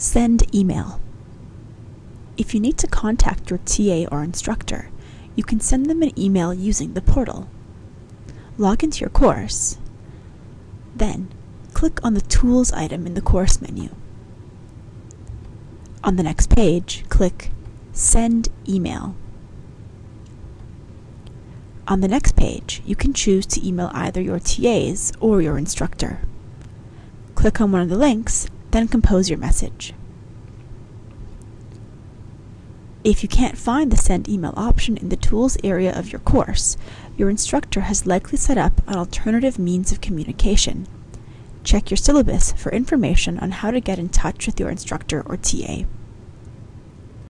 Send email. If you need to contact your TA or instructor, you can send them an email using the portal. Log into your course. Then, click on the Tools item in the course menu. On the next page, click Send Email. On the next page, you can choose to email either your TAs or your instructor. Click on one of the links, then compose your message. If you can't find the Send Email option in the Tools area of your course, your instructor has likely set up an alternative means of communication. Check your syllabus for information on how to get in touch with your instructor or TA.